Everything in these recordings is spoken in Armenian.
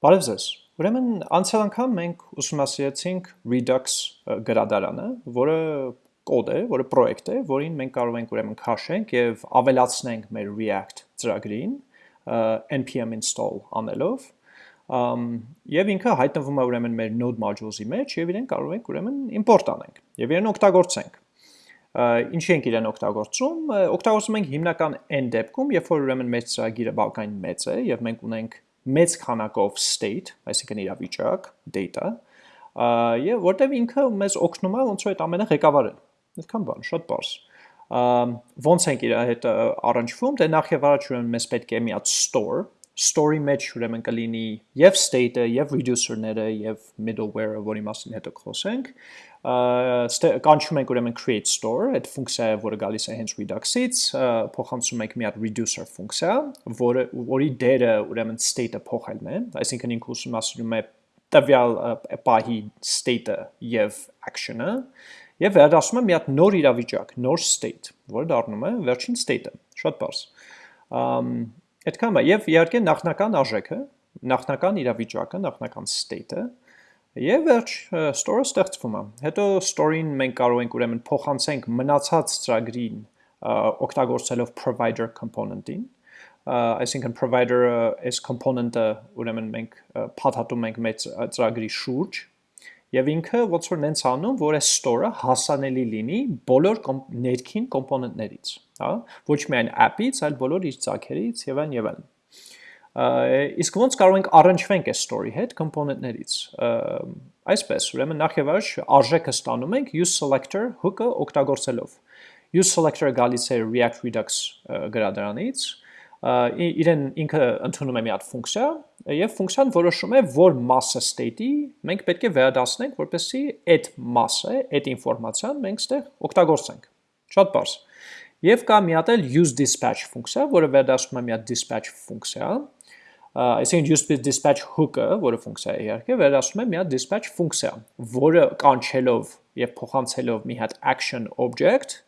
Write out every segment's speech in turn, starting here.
Բարև ձեզ։ Ուրեմն անցյալ անգամ մենք ուսումնասիրեցինք Redux գրադարանը, որը կոդ է, որը պրոյեկտ է, որին մենք կարող ենք ուրեմն քաշենք եւ ավելացնենք մեր React ծրագրին npm install անելով եւ ինքը հայտնվում է ուրեմն մեր node modules-ի մեջ եւ իրեն կարող ենք ուրեմն import անենք եւ իրեն օգտագործենք ինչի ենք իրեն օգտագործում օգտագործում ենք հիմնական n դեպքում երբ որ ուրեմն մեր ծրագիրը բավականին մեծ է եւ մենք ունենք մեծ քանակով state, այսինքն իրավիճակ, data, եւ որտեվ ինքը մեզ օգնում է ոնց որ այդ ամենը ղեկավարել։ Այդքան բան, շատ բարձ։ Ոնց ենք իր հետ առնչվում, դե նախ եւ առաջ ուրեմն մեզ պետք է մի հատ store, store-ի մեջ ուրեմն կլինի եւ state-ը, եւ reducer-ները, եւ middleware-ը, որի մասին հետո խոսենք, կանչում ենք ուրեմն create store, այդ ֆունկցիա որը գալիս է հենց Redux-ից, փոխանցում ենք մի հատ reducer ֆունկցիա, որը որի դերը ուրեմն state-ը փոխելն է, այսինքն ինքը ուսումնասիրում է տվյալ պահի state-ը եւ action-ը, եւ վերադասում է մի հատ նոր իրավիճակ, նոր state, որը դառնում է վերջին state-ը, շատ բարձ։ Այդքան բա եւ իհարկե նախնական արժեքը, նախնական իրավիճակը, նախնական state-ը Եվ վերջ store-ը ստեղծվում է։ Հետո store-ին մենք կարող ենք ուրեմն փոխանցենք մնացած ծրագրին օգտագործելով provider component-ին, այսինքն provider-ը այս component-ը ուրեմն մենք փաթաթում ենք մեր ծրագրի շուրջ եւ ինքը ոնց որ նենց անում, որ այս store-ը հասանելի լինի բոլոր ներքին կոմպոնենտներից, հա, ոչ միայն app-ից, այլ բոլոր իր ծագերից եւ այն եւ այլն իսկ ոնց կարող ենք առնչվենք այս story հետ component-ներից այսպես ուրեմն նախ եւ առաջ արժեքը ստանում ենք use selector hook-ը օգտագործելով use selector-ը գալիս է React Redux գրադարանից իրեն ինքը ընդունում է մի հատ ֆունկցիա եւ ֆունկցիան որոշում է որ mass-ը state-ի մենք պետք է վերադասնենք որպեսզի այդ mass-ը, այդ ինֆորմացիան մենք ստեղ օգտագործենք։ Շատ բարձ։ Եվ կա մի հատ էլ use dispatch ֆունկցիա, որը վերադասում է մի հատ dispatch ֆունկցիա, այսինքն use dispatch hook-ը, որը ֆունկցիա է իհարկե, վերադասում է մի հատ dispatch ֆունկցիա, որը կանչելով եւ փոխանցելով մի հատ action object,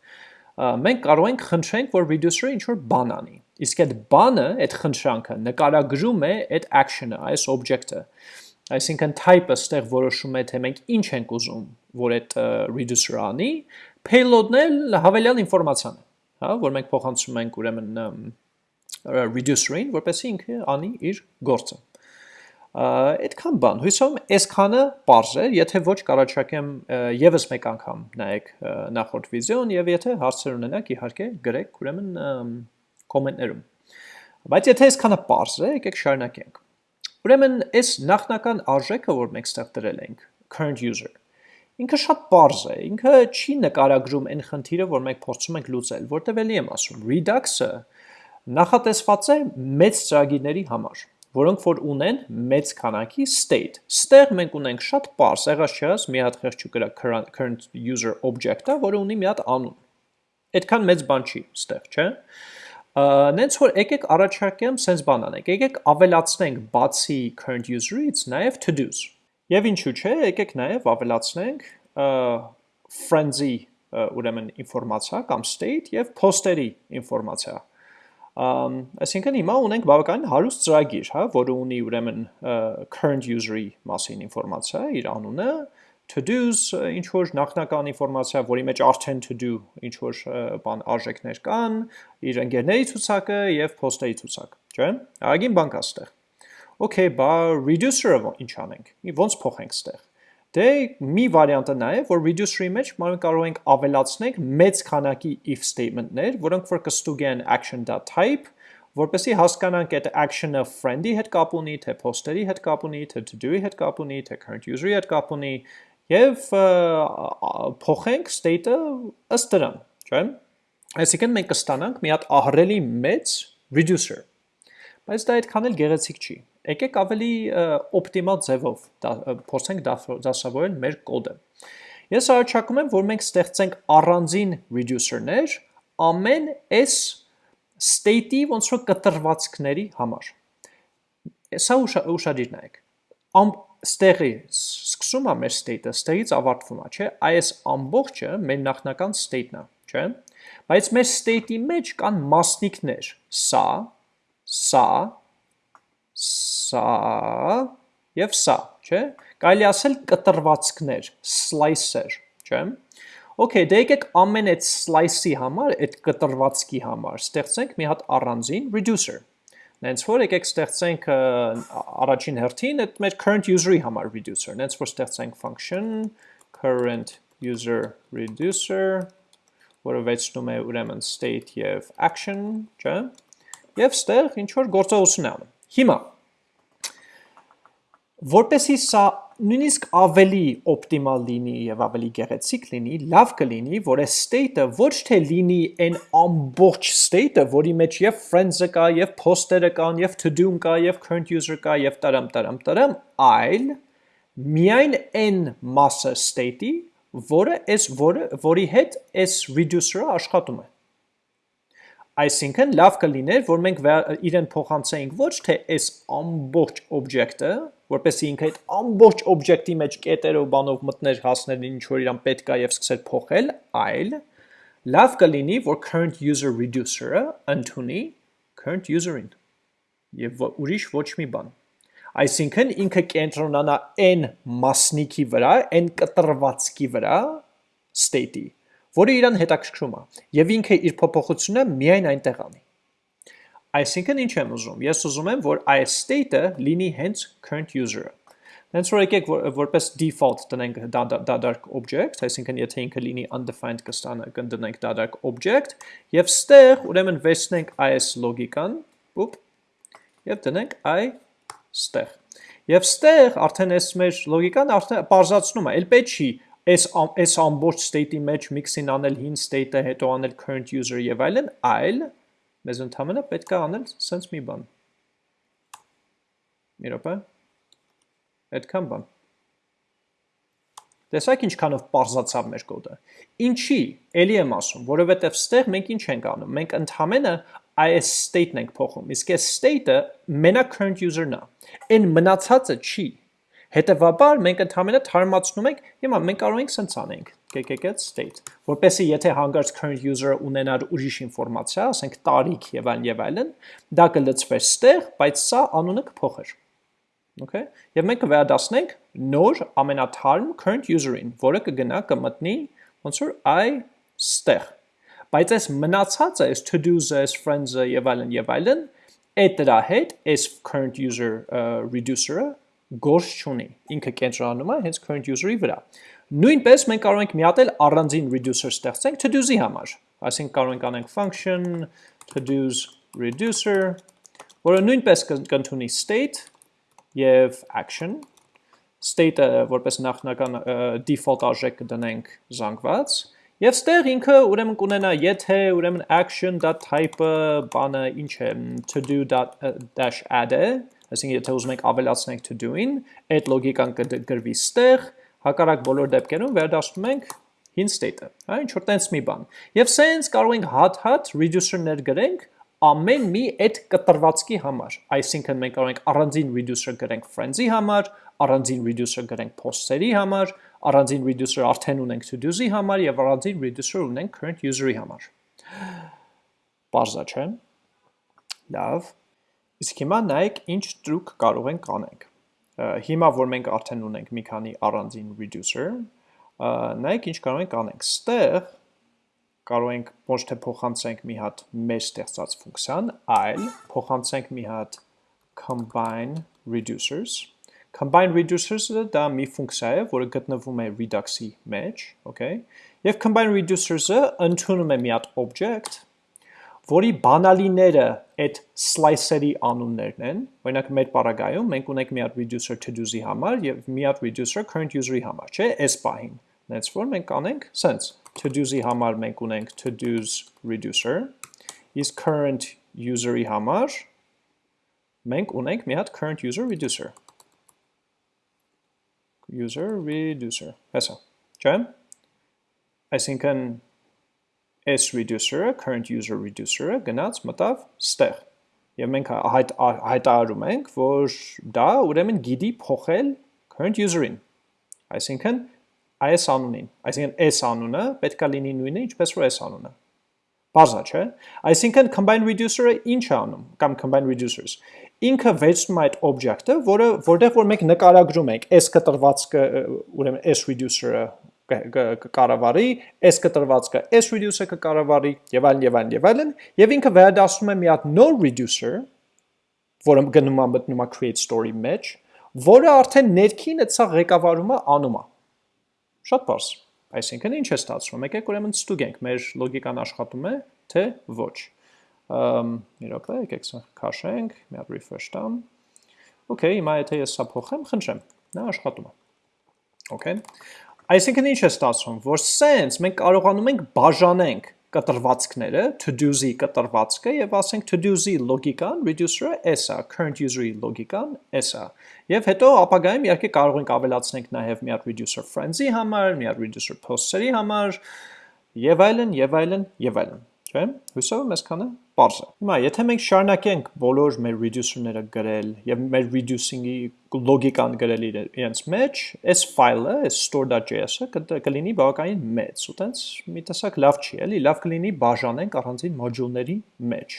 մենք կարող ենք խնդրենք, որ reducer-ը ինչ-որ բան անի։ Իսկ այդ բանը, այդ խնդրանքը նկարագրում է այդ action-ը, այս object-ը։ Այսինքն type-ը ստեղ որոշում է, թե մենք ինչ ենք ուզում, որ այդ reducer-ը անի, payload-ն էլ հավելյալ ինֆորմացիան է, հա, որ մենք փոխանցում ենք ուրեմն reducer-ին, որպեսզի ինքը անի իր գործը։ Այդքան բան, հույսով այսքանը པարզ է, եթե ոչ կարաչակեմ եւս մեկ անգամ նայեք նախորդ վիդեոն եւ եթե հարցեր ունենաք, իհարկե գրեք ուրեմն կոմենտներում։ Բայց եթե այսքանը པարզ է, եկեք շարունակենք։ Ուրեմն այս նախնական արժեքը, որ մենք ստեղ դրել ենք, current user, ինքը շատ པարզ է, ինքը չի նկարագրում այն խնդիրը, որ մենք փորձում ենք լուծել, որտեղ էլի եմ ասում, redux-ը նախատեսված է մեծ ծրագիրների համար, որոնք որ ունեն մեծ քանակի state։ Ստեղ մենք ունենք շատ པարս, եղած չեղած մի հատ խեղճ կրա current user object-ը, որը ունի մի հատ անուն։ Այդքան մեծ բան չի ստեղ, չէ՞։ Նենց որ եկեք առաջարկեմ sense բան անենք։ Եկեք ավելացնենք բացի current user-ից նաև to-dos։ Եվ ինչու՞ չէ, եկեք նաև ավելացնենք friends-ի ուրեմն ինֆորմացիա կամ state եւ post-երի ինֆորմացիա Այսինքն հիմա ունենք բավականին հարուստ ծրագիր, հա, որը ունի ուրեմն current user-ի մասին ինֆորմացիա, իր անունը, to-dos, ինչ որ նախնական ինֆորմացիա, որի մեջ արդեն to-do ինչ որ բան արժեքներ կան, իր ընկերների ցուցակը եւ post-երի ցուցակ, չէ՞։ Ագին բան կա ստեղ։ Okay, բա reducer-ը ինչ անենք։ Ոնց փոխենք ստեղ։ Դե մի վարիանտը նա է, որ reducer-ի մեջ մենք կարող ենք ավելացնենք մեծ քանակի if statement-ներ, որոնք որ կստուգեն action.type, որպեսզի հասկանանք այդ action-ը friend-ի հետ կապ ունի, թե post-երի հետ կապ ունի, թե to-do-ի հետ կապ ունի, թե current user-ի հետ կապ ունի, եւ փոխենք state-ը ըստ դրան, չէ՞։ Այսինքն մենք կստանանք մի հատ ահռելի մեծ reducer։ Բայց դա այդքան էլ գեղեցիկ չի եկեք ավելի օպտիմալ ձևով փորձենք դասավորել մեր կոդը։ Ես առաջարկում եմ, որ մենք ստեղծենք առանձին reducer-ներ ամեն այս state-ի ոնց որ կտրվածքների համար։ Սա ուշադիր նայեք։ Ամ ստեղի սկսում է մեր state-ը, ստեղից ավարտվում է, չէ՞։ Այս ամբողջը մեր նախնական state-ն է, չէ՞։ Բայց մեր state-ի մեջ կան մասնիկներ։ Սա, սա, սա եւ սա, չէ՞։ Կարելի ասել կտրվածքներ, slicer, չէ՞։ Okay, դե եկեք ամեն այդ slice-ի համար, այդ կտրվածքի համար ստեղծենք մի հատ առանձին reducer։ Նենց որ եկեք ստեղծենք առաջին հերթին այդ մեր current user-ի համար reducer։ Նենց որ ստեղծենք function current user reducer, որը վեցնում է ուրեմն state եւ action, չէ՞։ Եվ ստեղ ինչ որ գործողություն է անում։ Հիմա որպեսի սա նույնիսկ ավելի օպտիմալ լինի եւ ավելի գեղեցիկ լինի, լավ կլինի, որ այս state-ը ոչ թե լինի այն ամբողջ state-ը, որի մեջ եւ friends-ը կա, եւ post-երը կան, եւ to-do-ն կա, եւ current user կա, եւ տարամ տարամ տարամ, այլ միայն այն մասը state-ի, որը այս որը որի հետ այս reducer-ը աշխատում է։ Այսինքն լավ կլիներ, որ մենք իրեն փոխանցեինք ոչ թե այս ամբողջ object-ը, որպեսզի ինքը այդ ամբողջ օբյեկտի մեջ կետերով բանով մտներ հասներ ինչ որ իրան պետք է եւ սկսել փոխել, այլ լավ կլինի, որ current user reducer-ը ընդունի current user-ին եւ ուրիշ ոչ մի բան։ Այսինքն ինքը կենտրոնանա այն մասնիկի վրա, այն կտրվածքի վրա state-ի, որը իրան հետաքրքրում է եւ ինքը իր փոփոխությունը միայն այնտեղ անի։ Այսինքն ինչ եմ ուզում։ Ես ուզում եմ, որ այս state-ը լինի հենց current user-ը։ Հենց որ եկեք որ, որպես default տնենք դադարք object, այսինքն եթե ինքը լինի undefined կստանը կնդնենք դադարք object, եւ ստեղ ուրեմն վերցնենք այս լոգիկան, ուպ, եւ դնենք i ստեղ։ Եվ ստեղ արդեն այս մեր լոգիկան արդեն բարձրացնում է, ել պետք չի այս այս ամբողջ state-ի մեջ mix-ին անել հին state-ը, հետո անել current user եւ այլն, այլ մեզ ընդհանրապես պետք է անել սենց մի բան։ Մի րոպե։ Այդքան բան։ Տեսակ ինչքանով parзացավ մեր կոդը։ Ինչի, ելի եմ ասում, որովհետև ստեղ մենք ինչ ենք անում։ Մենք ընդհանրապես այս state-ն ենք փոխում։ Իսկ այս state-ը մենակ current user-ն է։ Այն մնացածը չի։ Հետևաբար մենք ընդհանրապես թարմացնում ենք, հիմա մենք կարող ենք սենց անենք get state, որպեսի եթե հանգարց current user-ը ունենար ուրիշ ինֆորմացիա, ասենք տարիք եւ այլն եւ այլն, դա կլծվեր ստեղ, բայց սա անունը կփոխեր։ Okay? Եվ մենք կվերադասնենք նոր ամենաթարմ current user-ին, որը կգնա կմտնի ոնց որ i ստեղ։ Բայց այս մնացածը, այս to-dos-ը, այս friends-ը եւ այլն եւ այլն, այդ դրա հետ այս current user reducer-ը գործ չունի։ Ինքը կենտրոնանում է հենց current user-ի վրա։ Նույնպես մենք կարող ենք միատել առանձին reducer ստեղծենք to-do-ի համար։ Այսինքն կարող ենք անենք function to-dos reducer, որը նույնպես կընդունի state եւ action։ State-ը որպես նախնական default արժեք կդնենք զանգված, Եվ ստեղ ինքը ուրեմն կունենա եթե ուրեմն action.type-ը բանը ինչ է to-do-add-է, Այսինքն եթե ուզում ենք ավելացնենք to do-ին, այդ լոգիկան կգրվի ստեղ, հակառակ բոլոր դեպքերում վերադասնում ենք հին state-ը, հա, ինչ որ տենց մի բան։ Եվ սենց կարող ենք հատ-հատ reducer-ներ գրենք ամեն մի այդ կտրվածքի համար։ Այսինքն մենք կարող ենք առանձին reducer գրենք friends-ի համար, առանձին reducer գրենք post-երի համար, առանձին reducer արդեն ունենք to-dos-ի համար եւ առանձին reducer ունենք current user-ի համար։ Բարձա չէ։ Լավ։ Իսկ հիմա նայեք ինչ տրուկ կարող ենք անենք։ Հիմա որ մենք արդեն ունենք մի քանի առանձին reducer, նայեք ինչ կարող ենք անենք։ Ստեղ կարող ենք ոչ թե փոխանցենք մի հատ մեր ստեղծած ֆունկցիան, այլ փոխանցենք մի հատ combine reducers combine reducers-ը դա մի ֆունկցիա է, որը գտնվում է Redux-ի մեջ, okay? Եվ combine reducers-ը ընդունում է մի հատ object, որի բանալիները այդ slicer-ի անուններն են, օրինակ մեր պարագայում մենք ունենք մի հատ reducer to-do-ի համար եւ մի հատ reducer current user-ի համար, չէ՞, այս պահին։ Նենց որ մենք անենք sense to-do-ի համար մենք ունենք to-do's reducer, իսկ current user-ի համար մենք ունենք մի հատ current user reducer. User reducer հեսա չէ այսինքն s reducer-ը, current user reducer-ը գնաց մտավ ստեղ։ Եվ մենք հայտ, հայտարարում ենք, որ դա ուրեմն գիտի փոխել current user-ին։ Այսինքն այս անունին, այսինքն s անունը պետքա լինի նույնը, ինչպես որ s անունը։ Բարձա, չէ։ Այսինքն combine reducer-ը ինչ է անում, կամ combine reducers։ Ինքը վերցնում է այդ object-ը, որը որտեղ որ մենք նկարագրում ենք s կտրվածքը, ուրեմն s reducer-ը կկառավարի, s կտրվածքը s reducer-ը կկառավարի, եւ այլն եւ այլն եւ այլն, եւ ինքը վերադասում է մի հատ node reducer, որը գնում է մտնում է create story մեջ, որը արդեն ներքին այդ սա ղեկավարումը անում է։ Շատ բարձ։ Այսինքն ինչ է ստացվում։ Եկեք ուրեմն ստուգենք, մեր լոգիկան աշխատում է, թե ոչ։ Ամ մի րոպե, եկեք քաշենք, մի հատ refresh տամ։ Okay, հիմա եթե ես սա փոխեմ, խնդրեմ, նա աշխատում է։ Okay։ Այսինքն ինչ է ստացվում, որ sense մենք կարողանում ենք բաժանենք կտրվածքները, to-do-zi կտրվածքը եւ ասենք to-do-zi լոգիկան, reducer-ը s է, current user-ի լոգիկան s է։ Եվ հետո ապագայում իհարկե կարող ենք ավելացնենք նաև մի հատ reducer friends-ի համար, մի հատ reducer posts-երի համար եւ այլն, եւ այլն, եւ այլն, չէ՞։ Հույսով եմ այսքանը པարզ է։ Հիմա եթե մենք շարունակենք բոլոր մեր reducer-ները գրել եւ մեր reducing-ի լոգիկան գրել իրենց մեջ, այս file-ը, այս store.js-ը կլինի բավականին մեծ, ու տենց մի տեսակ լավ չի, էլի, լավ կլինի բաժանենք առանձին մոդուլների մեջ։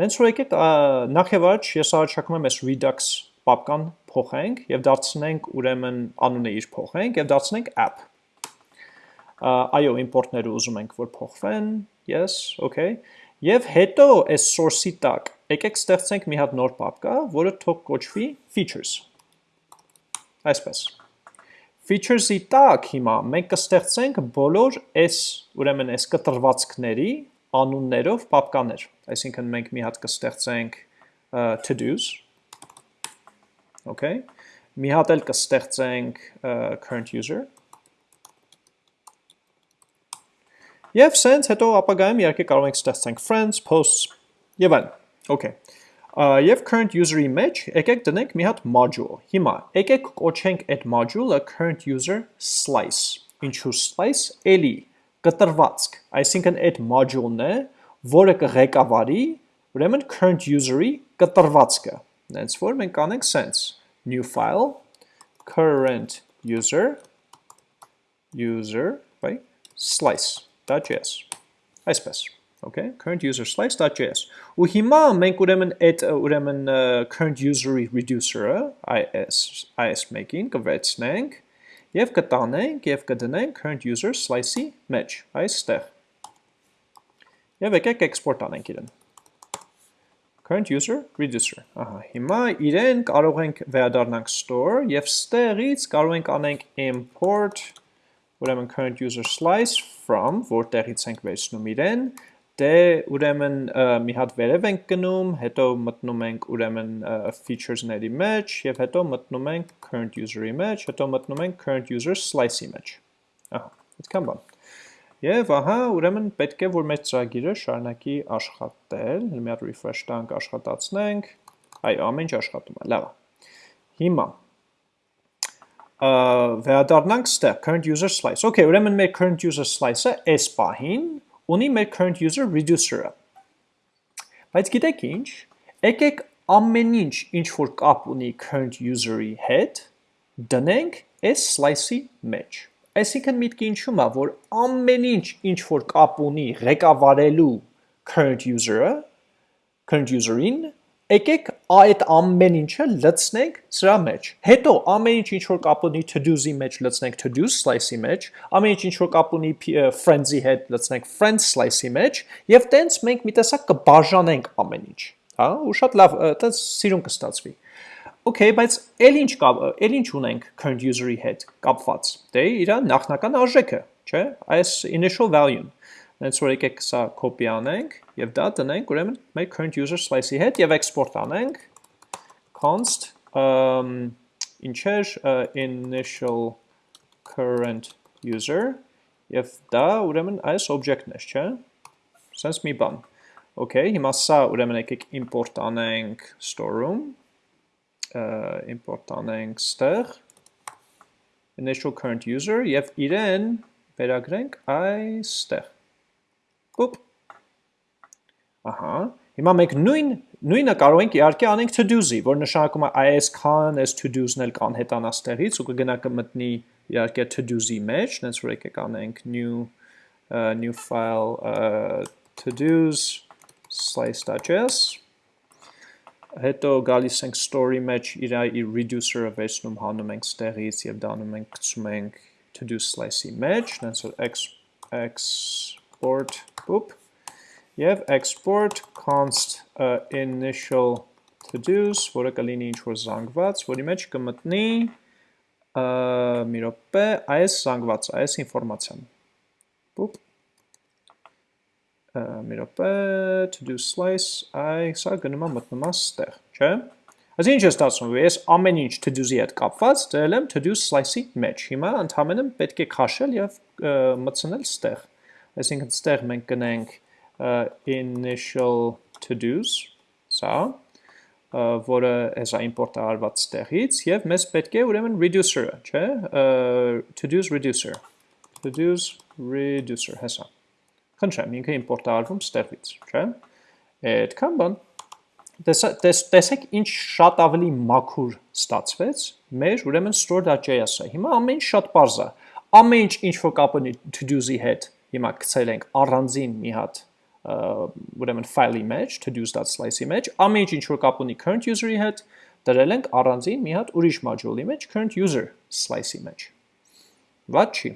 Դենց որ եկեք նախ եւ առաջ ես առաջարկում եմ այս Redux պապկան փոխենք եւ դարձնենք ուրեմն անունը իր փոխենք եւ դարձնենք app։ Այո, import-ները ուզում ենք որ փոխվեն, yes, okay Եվ հետո այս source-ի տակ եկեք ստեղծենք մի հատ նոր պապկա, որը թող կոչվի features։ Այսպես։ Features-ի տակ հիմա մենք կստեղծենք բոլոր այս, ուրեմն այս կտրվածքների անուններով պապկաներ։ Այսինքն մենք մի հատ կստեղծենք to-dos, okay։ Մի հատ էլ կստեղծենք current user, Եվ սենց հետո ապագայում իհարկե կարող ենք ստեղծենք friends, posts եւ այլն։ Okay։ Եվ current user-ի մեջ եկեք դնենք մի հատ module։ Հիմա եկեք կոչենք այդ module-ը current user slice։ Ինչու slice? Էլի կտրվածք, այսինքն այդ module-ն է, որը կղեկավարի ուրեմն current user-ի կտրվածքը։ Հենց որ մենք կանենք sense new file current user user, right? slice slice.js, այսպես, okay, current user slice.js, ու հիմա մենք ուրեմն այդ ուրեմն current user-ի reducer-ը, is, is make-ին կվեցնենք, և կտանենք և կդնենք current user slice-ի մեջ, այստեղ, և եկեք export անենք իրեն, current user reducer, ահա, հիմա իրեն կարող ենք վերադառնանք store, և ստեղից կարող ենք անենք import ուրեմն current user slice from, որտեղից ենք վերցնում իրեն, դե ուրեմն մի հատ վերև ենք գնում, հետո մտնում ենք ուրեմն features-ների մեջ եւ հետո մտնում ենք current user-ի մեջ, հետո մտնում ենք current user slice-ի մեջ։ Ահա, այդքան բան։ Եվ ահա, ուրեմն պետք է որ մեր ծրագիրը շարունակի աշխատել, հատ refresh տանք, աշխատացնենք։ Այո, ամեն ինչ աշխատում է, լավ։ Հիմա վերադառնանք ստեղ current user slice։ Okay, ուրեմն մեր current user slice-ը այս պահին ունի մեր current user reducer-ը։ Բայց գիտեք ինչ, եկեք ամեն ինչ ինչ որ կապ ունի current user-ի հետ, դնենք այս slice-ի մեջ։ Այսինքն միտքը ինչու՞մ է, որ ամեն ինչ ինչ որ կապ ունի ղեկավարելու current user-ը, current user-ին եկեք այդ ամեն ինչը լցնենք սրա մեջ։ Հետո ամեն ինչ ինչ որ կապ ունի to-dos-ի մեջ լցնենք to-dos slice-ի մեջ, ամեն ինչ ինչ որ կապ ունի friends-ի հետ լցնենք friends slice-ի մեջ, եւ տենց մենք մի տեսակ կբաժանենք ամեն ինչ, հա, ու շատ լավ տենց սիրուն կստացվի։ Okay, բայց ել ինչ կա, ել ինչ ունենք current user-ի հետ կապված։ Դե իր նախնական արժեքը, չէ՞, այս initial value-ն։ Հենց որ եկեք սա copy անենք եւ դա տնենք ուրեմն մեր current user slice-ի հետ եւ export անենք const um, ինչեր uh, initial current user. Եւ դա ուրեմն այս object-ն է, չէ՞։ Sense մի բան։ Okay, հիմա սա ուրեմն եկեք import անենք store-ում, uh, import անենք ստեղ initial current user. Եւ իրեն վերագրենք այստեղ Ոպ։ Ահա։ Հիմա մենք նույն նույնը կարող ենք իհարկե անենք to-do-zi, որ նշանակում է is can, as to-dos-ն էլ կան հետանա ստեղից ու կգնա կմտնի իհարկե to-do-zi մեջ, նենց որ եկեք անենք new uh, new file uh, to-dos slice.js հետո գալիս ենք story մեջ իր իր reducer-ը վերցնում հանում ենք ստեղից եւ դանում ենք գցում ենք to-do slice-ի մեջ, նենց որ export boop եւ export const initial to-dos, որը կլինի ինչ որ զանգված, որի մեջ կմտնի մի րոպե այս զանգվածը, այս ինֆորմացիան։ Boop. Մի րոպե to do slice այ սա գնում է մտնում է ստեղ, չէ՞։ Այսինքն ինչ է ստացվում, ես ամեն ինչ to do-ի հետ կապված դրել եմ to do slice-ի մեջ։ Հիմա ընդհանրապես պետք է քաշել եւ մտցնել ստեղ։ Այսինքն ստեղ մենք կնենք initial to do's, սա, որը հեսա import-ը արված ստեղից եւ մեզ պետք է ուրեմն reducer-ը, չէ՞, to do's reducer։ To do's reducer, հեսա։ Խնդրեմ, ինքը import արվում ստեղից, չէ՞։ Այդքան բան։ Տեսեք ինչ շատ ավելի մաքուր ստացվեց մեր ուրեմն store.js-ը։ Հիմա ամեն ինչ շատ པարզ է։ Ամեն ինչ ինչ որ կապ ունի to-dos-ի հետ, հիմա գցել ենք առանձին մի հատ ուրեմն ֆայլի մեջ, to-dos.slice-ի մեջ, ամեն ինչ ինչ որ կապ ունի current user-ի հետ, դրել ենք առանձին մի հատ ուրիշ module-ի մեջ, current user slice-ի մեջ։ Ված չի։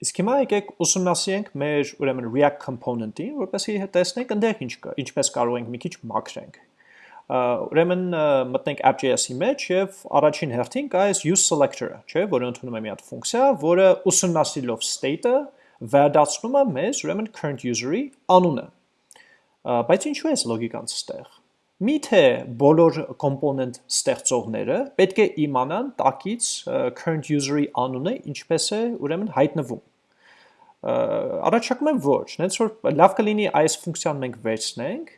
Իսկ հիմա եկեք ուսումնասիրենք մեր ուրեմն React component-ին, որպեսզի տեսնենք այնտեղ ինչ կա, ինչպես կարող ենք մի քիչ մաքրենք։ Ուրեմն մտնենք app.js-ի մեջ եւ առաջին հերթին կա այս use selector-ը, չէ, որը ընդունում է մի հատ ֆունկցիա, որը ուսումնասիրելով state-ը վերադառնում է մեզ ուրեմն current user-ի անունը։ Բայց ինչու է լոգիկան ստեղ։ Միթե բոլոր component ստեղծողները պետք է իմանան տակից current user-ի անունը ինչպես է ուրեմն հայտնվում առաջարկում եմ ոչ, նենց որ լավ կլինի այս ֆունկցիան մենք վերցնենք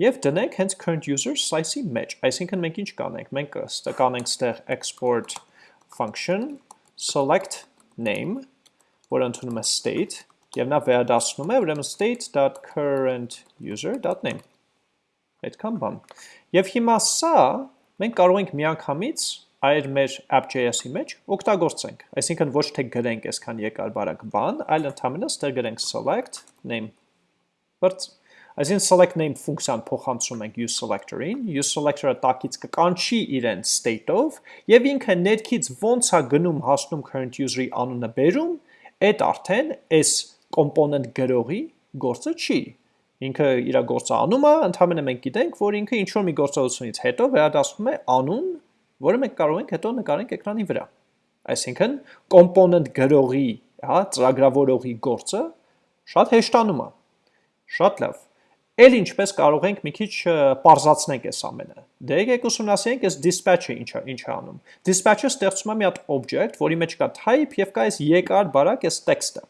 եւ դնենք հենց current user slice-ի մեջ, այսինքն մենք ինչ կանենք, մենք կանենք ստեղ export function select name, որը ընդունում է state եւ նա վերադասնում է ուրեմն state.current user.name այդքան բան։ Եվ հիմա սա մենք կարող ենք միանգամից այր մեր app.js-ի մեջ օգտագործենք։ Այսինքն ոչ թե գրենք այսքան երկար բարակ բան, այլ ընդհանրապես ստեղ գրենք select name բրց Այսինքն select name ֆունկցիան փոխանցում ենք use selector-ին, use selector-ը տակից կկանչի իրեն state-ով եւ ինքը ներքից ոնց է գնում հասնում current user-ի անունը բերում, այդ արդեն այս component գրողի գործը չի։ Ինքը իր գործը անում է, ընդհանրապես մենք գիտենք, որ ինքը ինչ որ մի գործողությունից հետո վերադասում է անուն որը մենք կարող ենք հետո նկարենք էկրանի վրա։ Այսինքն component գրողի, հա, ծրագրավորողի գործը շատ հեշտանում է։ Շատ լավ։ Էլ ինչպես կարող ենք մի քիչ parзացնենք այս ամենը։ Դե եկեք ուսումնասիրենք այս dispatch-ը ինչ է, ինչ է անում։ Dispatch-ը ստեղծում է մի հատ object, որի մեջ կա type եւ կա այս երկար բարակ այս տեքստը։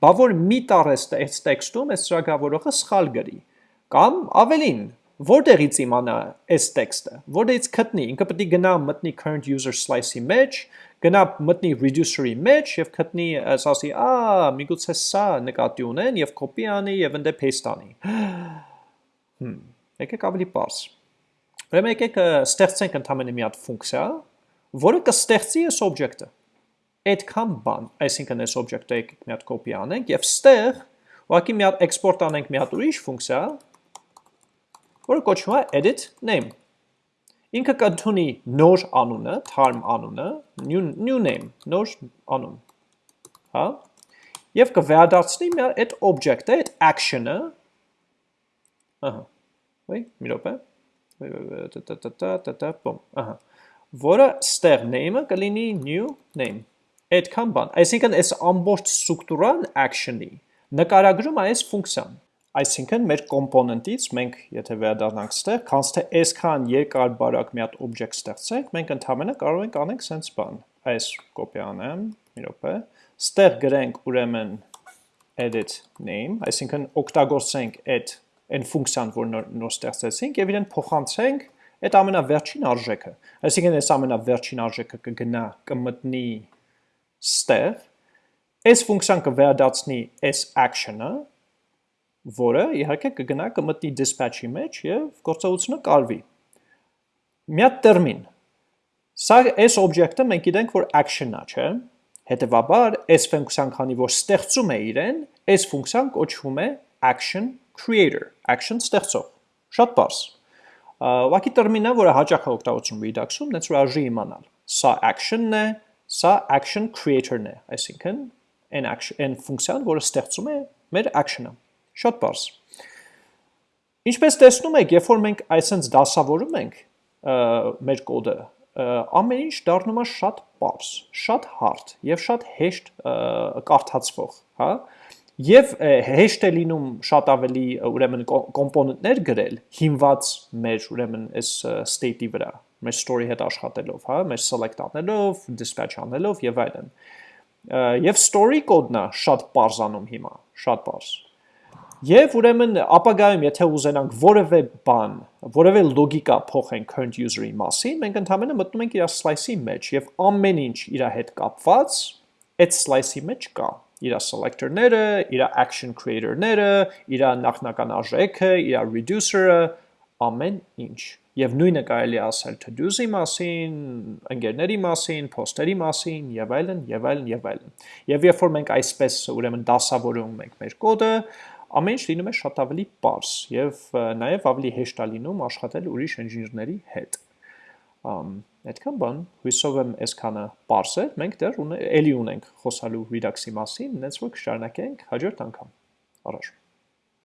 Բա որ մի տար այս տեքստում այս ծրագրավորողը սխալ գրի կամ ավելին որտեղից իմանա այս տեքստը, որտեղից գտնի, ինքը պետք է գնա մտնի current user slice-ի մեջ, գնա մտնի reducer-ի մեջ եւ գտնի ասասի, «Ա, միգուցե սա նկատի ունեն» եւ copy անի եւ ընդ paste անի։ Հմ, եկեք ավելի པարս։ Ուրեմն եկեք ստեղծենք ընդհանրապես մի հատ ֆունկցիա, որը կստեղծի այս object-ը։ Այդքան բան, այսինքն այս object-ը եկեք մի հատ copy անենք եւ ստեղ ուղղակի մի հատ export անենք մի հատ ուրիշ ֆունկցիա, որը կոչվում է edit name։ Ինքը կընդունի նոր անունը, թարմ անունը, new, new name, նոր անուն։ Հա? Եվ կվերադարձնի մի այդ object-ը, այդ action-ը։ Ահա։ Ոյ, մի րոպե։ տա-տա-տա-տա-տա, բոմ, ահա։ Որը ստեղ name-ը կլինի new name։ Այդքան բան։ Այսինքն այս ամբողջ ստրուկտուրան action-ի նկարագրում է այս ֆունկցիան։ Այսինքն մեր կոմպոնենտից մենք եթե վերադառնանք ստեղ, քանց թե այսքան երկար բարակ մի հատ օբյեկտ ստեղծենք, մենք ընդհանրապես կարող ենք անենք sense բան։ Այս կոպի անեմ, մի րոպե։ Ստեղ գրենք ուրեմն edit name, այսինքն օգտագործենք այդ այն ֆունկցիան, որ նոր, նոր ստեղծեցինք եւ իրեն փոխանցենք այդ ամենավերջին արժեքը։ Այսինքն այս ամենավերջին արժեքը կգնա, կմտնի ստեղ։ Այս ֆունկցիան կվերադառնի այս action-ը, որը իհարկե կգնա կմտնի dispatch-ի մեջ եւ գործողությունը կարվի։ Մի հատ տերմին։ Սա այս օբյեկտը մենք գիտենք, որ action-ա, չէ՞։ Հետևաբար, այս ֆունկցիան քանի որ ստեղծում է իրեն, այս ֆունկցիան կոչվում է action creator, action ստեղծող։ Շատ բարձ։ Ուղղակի տերմինը, որը հաճախ է օգտագործում Redux-ում, որ արժի իմանալ։ Սա action-ն է, սա action creator-ն է, այսինքն այն action, այն ֆունկցիան, որը ստեղծում է մեր action-ը։ Շատ բարձ։ Ինչպես տեսնում եք, երբ որ մենք այսենց դասավորում ենք մեր կոդը, ամեն ինչ դառնում է շատ բարձ, շատ հարթ եւ շատ հեշտ կարդացվող, հա՞։ Եվ հեշտ է լինում շատ ավելի ուրեմն կոմպոնենտներ գրել հիմված մեր ուրեմն այս state-ի վրա, մեր story հետ աշխատելով, հա, մեր select անելով, dispatch անելով եւ այլն։ Եվ story կոդնա շատ բարձանում հիմա, շատ բարձ։ Եվ ուրեմն ապագայում, եթե ուզենանք որևէ բան, որևէ լոգիկա փոխենք current user-ի մասին, մենք ընդհանրապես մտնում ենք իր slice-ի մեջ եւ ամեն ինչ իր հետ կապված այդ slice-ի մեջ կա. Իր selector-ները, իր action creator-ները, իր նախնական արժեքը, իր reducer-ը, ամեն ինչ։ Եվ նույնը կարելի ասել to-dos-ի մասին, ընկերների մասին, post-երի մասին, եւ այլն, եւ այլն, եւ այլն։ Եվ երբ որ մենք այսպես ուրեմն դասավորում ենք մեր կոդը, ամեն ինչ լինում է շատ ավելի པարս եւ նաեւ ավելի հեշտ է լինում աշխատել ուրիշ ինժեներների հետ։ Ամ այդքան բան, հույսով եմ այսքանը པարս է, մենք դեռ ունե, էլի ունենք խոսալու Redux-ի մասին, նենց որ կշարունակենք հաջորդ անգամ։ Առաջ